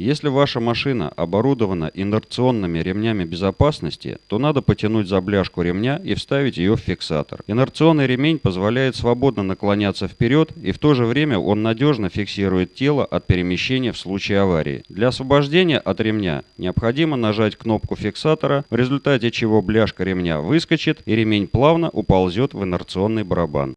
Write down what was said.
Если ваша машина оборудована инерционными ремнями безопасности, то надо потянуть за бляшку ремня и вставить ее в фиксатор. Инерционный ремень позволяет свободно наклоняться вперед и в то же время он надежно фиксирует тело от перемещения в случае аварии. Для освобождения от ремня необходимо нажать кнопку фиксатора, в результате чего бляшка ремня выскочит и ремень плавно уползет в инерционный барабан.